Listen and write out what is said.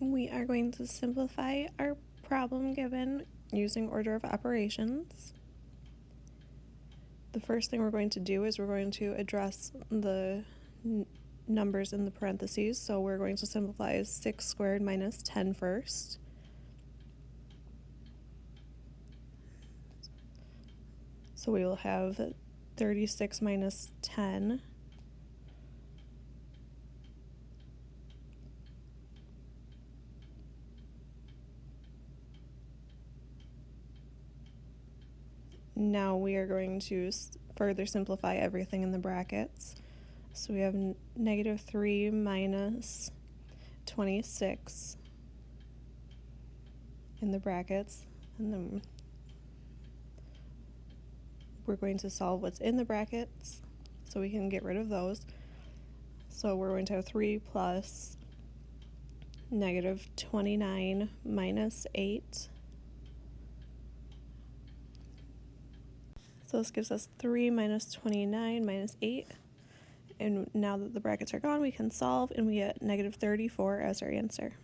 We are going to simplify our problem given using order of operations. The first thing we're going to do is we're going to address the numbers in the parentheses. So we're going to simplify 6 squared minus 10 first. So we will have 36 minus 10. Now we are going to further simplify everything in the brackets. So we have negative 3 minus 26 in the brackets, and then we're going to solve what's in the brackets so we can get rid of those. So we're going to have 3 plus negative 29 minus 8. So this gives us 3 minus 29 minus 8. And now that the brackets are gone, we can solve and we get negative 34 as our answer.